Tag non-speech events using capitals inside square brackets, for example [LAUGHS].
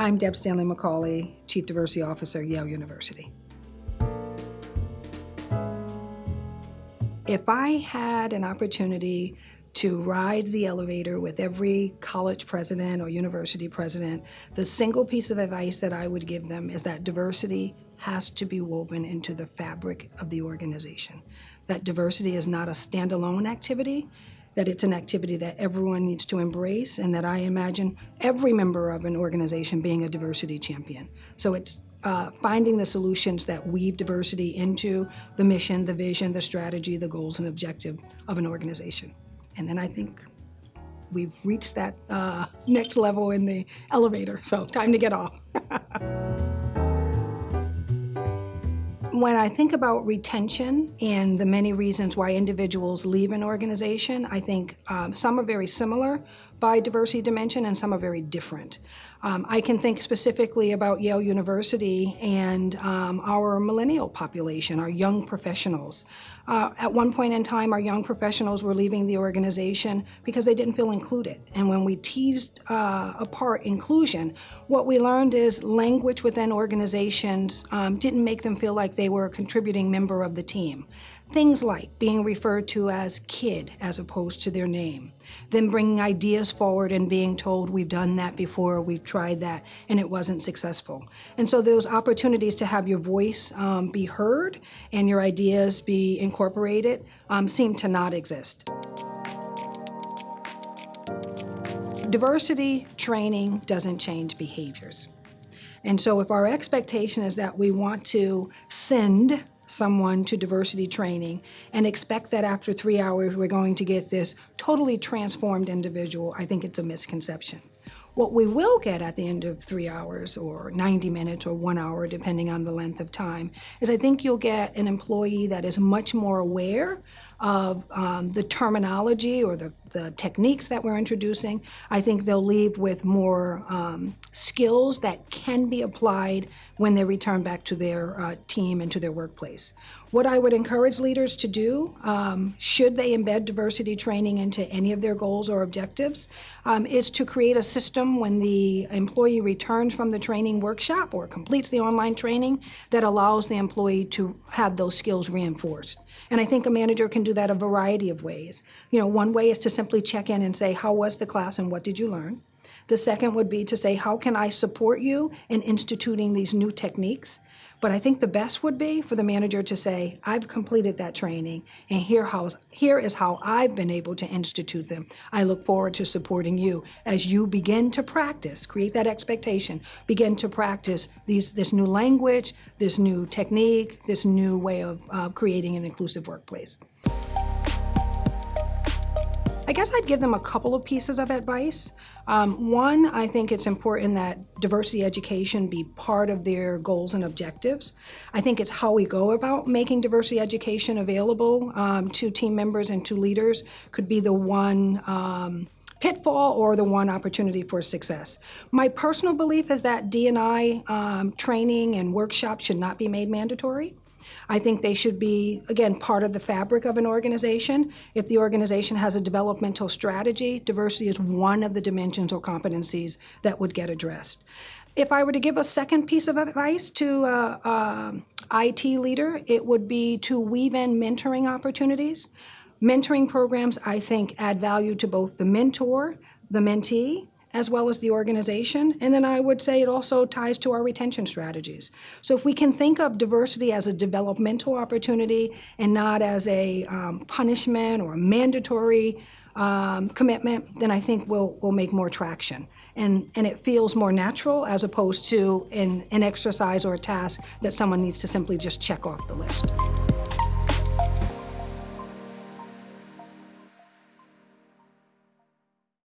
I'm Deb Stanley McAulay, Chief Diversity Officer, Yale University. If I had an opportunity to ride the elevator with every college president or university president, the single piece of advice that I would give them is that diversity has to be woven into the fabric of the organization. That diversity is not a standalone activity, that it's an activity that everyone needs to embrace and that I imagine every member of an organization being a diversity champion. So it's uh, finding the solutions that weave diversity into the mission, the vision, the strategy, the goals and objective of an organization. And then I think we've reached that uh, next level in the elevator, so time to get off. [LAUGHS] when I think about retention and the many reasons why individuals leave an organization, I think um, some are very similar by diversity dimension and some are very different. Um, I can think specifically about Yale University and um, our millennial population, our young professionals. Uh, at one point in time, our young professionals were leaving the organization because they didn't feel included. And when we teased uh, apart inclusion, what we learned is language within organizations um, didn't make them feel like they were a contributing member of the team. Things like being referred to as kid as opposed to their name, then bringing ideas forward and being told we've done that before, we've tried that, and it wasn't successful. And so those opportunities to have your voice um, be heard and your ideas be incorporated um, seem to not exist. Diversity training doesn't change behaviors. And so if our expectation is that we want to send someone to diversity training and expect that after three hours we're going to get this totally transformed individual, I think it's a misconception. What we will get at the end of three hours or 90 minutes or one hour, depending on the length of time, is I think you'll get an employee that is much more aware of um, the terminology or the, the techniques that we're introducing. I think they'll leave with more um, skills that can be applied when they return back to their uh, team and to their workplace. What I would encourage leaders to do, um, should they embed diversity training into any of their goals or objectives, um, is to create a system when the employee returns from the training workshop or completes the online training that allows the employee to have those skills reinforced. And I think a manager can do that a variety of ways. You know, one way is to simply check in and say, how was the class and what did you learn? The second would be to say, how can I support you in instituting these new techniques? But I think the best would be for the manager to say, I've completed that training and here, how, here is how I've been able to institute them. I look forward to supporting you as you begin to practice, create that expectation, begin to practice these, this new language, this new technique, this new way of uh, creating an inclusive workplace. I guess I'd give them a couple of pieces of advice. Um, one, I think it's important that diversity education be part of their goals and objectives. I think it's how we go about making diversity education available um, to team members and to leaders could be the one um, pitfall or the one opportunity for success. My personal belief is that D&I um, training and workshops should not be made mandatory. I think they should be, again, part of the fabric of an organization. If the organization has a developmental strategy, diversity is one of the dimensions or competencies that would get addressed. If I were to give a second piece of advice to an IT leader, it would be to weave in mentoring opportunities. Mentoring programs, I think, add value to both the mentor, the mentee, as well as the organization. And then I would say it also ties to our retention strategies. So if we can think of diversity as a developmental opportunity and not as a um, punishment or a mandatory um, commitment, then I think we'll, we'll make more traction. And, and it feels more natural as opposed to an, an exercise or a task that someone needs to simply just check off the list.